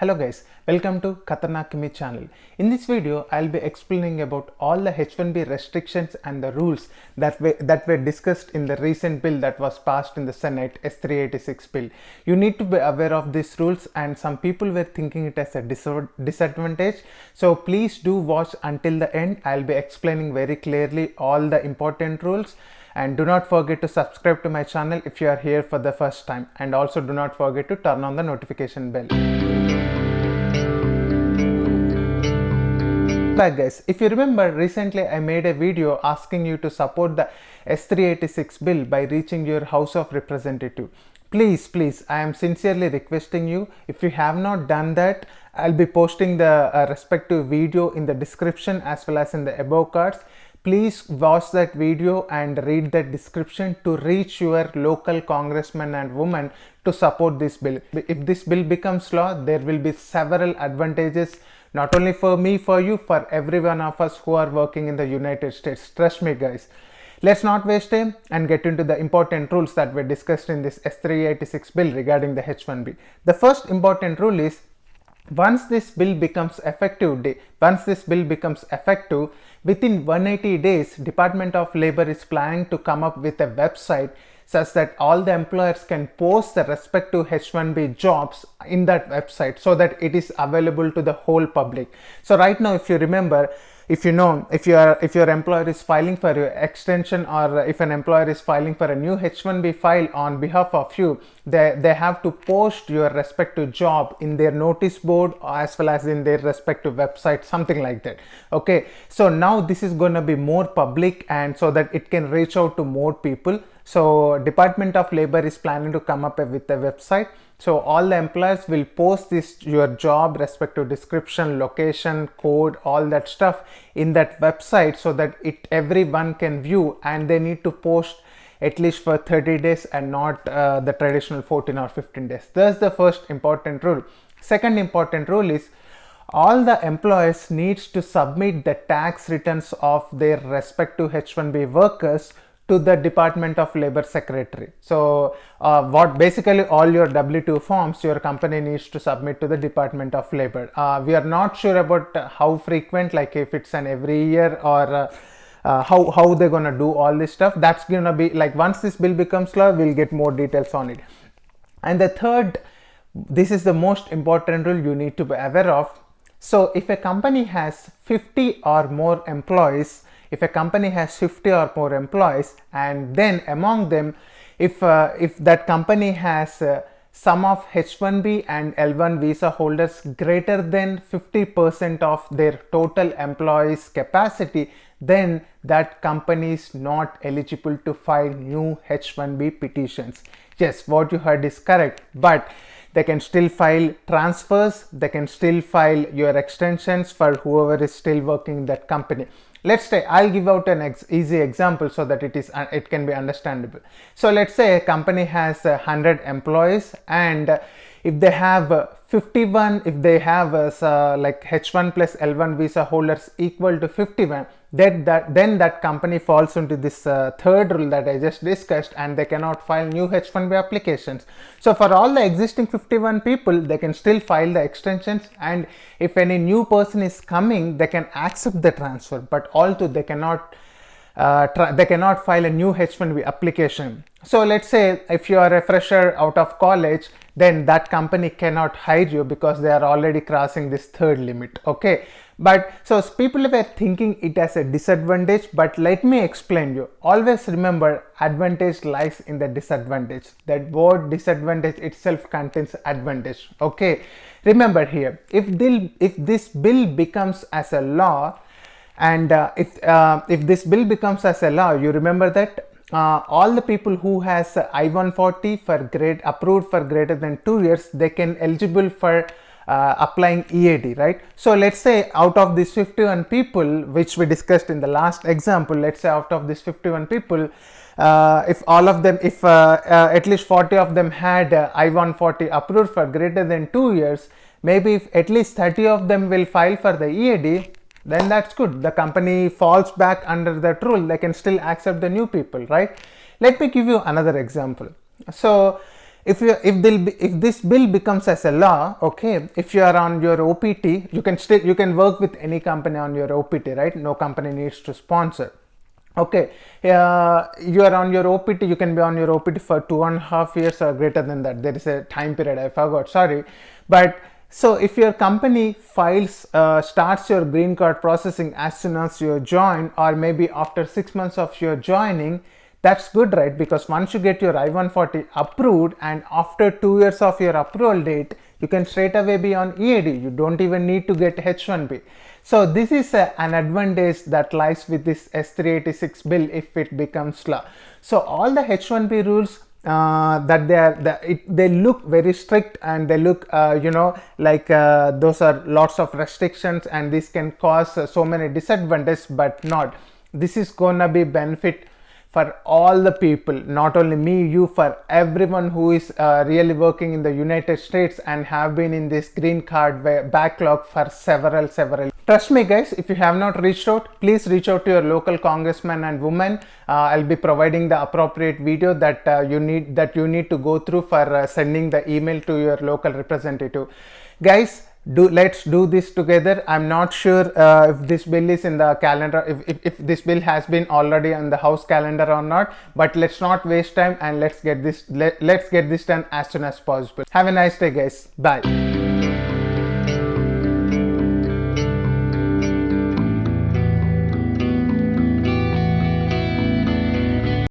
Hello guys, welcome to Khatarnak Kimi channel. In this video, I'll be explaining about all the H1B restrictions and the rules that were, that were discussed in the recent bill that was passed in the Senate S386 bill. You need to be aware of these rules and some people were thinking it as a disadvantage. So please do watch until the end. I'll be explaining very clearly all the important rules and do not forget to subscribe to my channel if you are here for the first time and also do not forget to turn on the notification bell. Back guys, if you remember recently I made a video asking you to support the S386 bill by reaching your House of Representative. Please, please, I am sincerely requesting you. If you have not done that I'll be posting the uh, respective video in the description as well as in the above cards please watch that video and read the description to reach your local congressman and woman to support this bill. If this bill becomes law, there will be several advantages not only for me, for you, for every one of us who are working in the United States. Trust me guys. Let's not waste time and get into the important rules that were discussed in this S386 bill regarding the H1B. The first important rule is once this bill becomes effective once this bill becomes effective within 180 days department of labor is planning to come up with a website such that all the employers can post the respective h1b jobs in that website so that it is available to the whole public. So right now if you remember if you know if your if your employer is filing for your extension or if an employer is filing for a new h1b file on behalf of you they they have to post your respective job in their notice board as well as in their respective website something like that. Okay? So now this is going to be more public and so that it can reach out to more people so department of labor is planning to come up with a website so all the employers will post this your job respective description, location, code, all that stuff in that website so that it everyone can view and they need to post at least for 30 days and not uh, the traditional 14 or 15 days. That's the first important rule. Second important rule is all the employers needs to submit the tax returns of their respective H1B workers to the Department of Labor Secretary. So uh, what basically all your W2 forms your company needs to submit to the Department of Labor. Uh, we are not sure about how frequent like if it's an every year or uh, uh how, how they're gonna do all this stuff. That's gonna be like once this bill becomes law we'll get more details on it. And the third this is the most important rule you need to be aware of. So if a company has 50 or more employees if a company has 50 or more employees and then among them if uh, if that company has uh, sum of H1B and L1 visa holders greater than 50% of their total employees capacity then that company is not eligible to file new H1B petitions. Yes, what you heard is correct, but they can still file transfers, they can still file your extensions for whoever is still working in that company. Let's say i'll give out an ex easy example so that it is uh, it can be understandable. So let's say a company has uh, 100 employees and if they have uh, 51 if they have uh, like h1 plus l1 visa holders equal to 51 then that then that company falls into this uh, third rule that i just discussed and they cannot file new h1b applications. So for all the existing 51 people they can still file the extensions and if any new person is coming they can accept the transfer but also they cannot uh, they cannot file a new H1B application. So let's say if you are a fresher out of college, then that company cannot hire you because they are already crossing this third limit. Okay. But so people were thinking it as a disadvantage, but let me explain you. Always remember advantage lies in the disadvantage. That word disadvantage itself contains advantage. Okay. Remember here, if, if this bill becomes as a law, and uh, if uh, if this bill becomes as a law you remember that uh, all the people who has I-140 for grade approved for greater than two years they can eligible for uh, applying EAD right? So let's say out of these 51 people which we discussed in the last example let's say out of these 51 people uh, if all of them if at least 40 of them had I-140 approved for greater than two years maybe if at least 30 of them will file for the EAD then that's good. The company falls back under that rule. They can still accept the new people, right? Let me give you another example. So if you if if this bill becomes as a law okay if you are on your opt you can still you can work with any company on your opt right no company needs to sponsor okay uh, you are on your opt you can be on your opt for two and a half years or greater than that there is a time period i forgot sorry but so if your company files uh, starts your green card processing as soon as you join or maybe after six months of your joining that's good right? Because once you get your i-140 approved and after two years of your approval date you can straight away be on ead you don't even need to get h1b so this is a, an advantage that lies with this s386 bill if it becomes law. So all the h1b rules uh, that they are the, it, they look very strict and they look uh, you know like uh, those are lots of restrictions and this can cause uh, so many disadvantages but not. This is gonna be benefit for all the people not only me you for everyone who is uh, really working in the united states and have been in this green card backlog for several several Trust me guys, if you have not reached out, please reach out to your local congressman and woman. Uh, I'll be providing the appropriate video that uh, you need that you need to go through for uh, sending the email to your local representative. Guys, do let's do this together. I'm not sure uh, if this bill is in the calendar, if, if, if this bill has been already on the house calendar or not, but let's not waste time and let's get this let, let's get this done as soon as possible. Have a nice day guys. Bye.